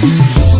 Peace.